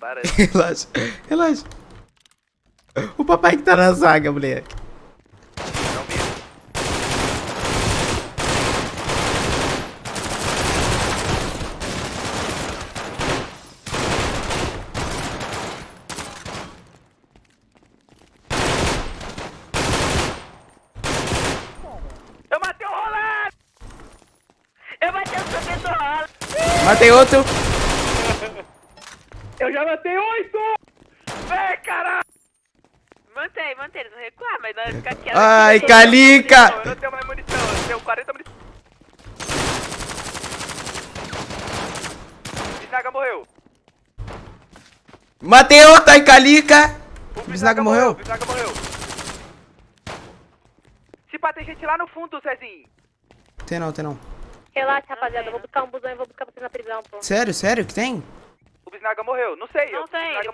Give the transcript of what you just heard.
Para. Relaxa, relaxa. O papai que tá na zaga, moleque. Não mesmo. Eu matei o Rolando! Eu matei o cabelo do ralo. Matei outro. Eu já matei oito! Vem, caralho! Mantém, mantém, eles vão recuar, mas nós ficar quietos. Ai. Calica. Eu não tenho mais munição, eu tenho 40 munição. Bisnaga morreu. Matei outro, ai, Calica. O Bisnaga morreu? Bisnaga morreu. Se pá, tem gente lá no fundo, Cezinho. Tem não, tem não. Relaxa, rapaziada. Eu vou buscar um busão e vou buscar vocês na prisão, pô. Sério, sério que tem? O Bisnaga morreu. Não sei. Não eu- ele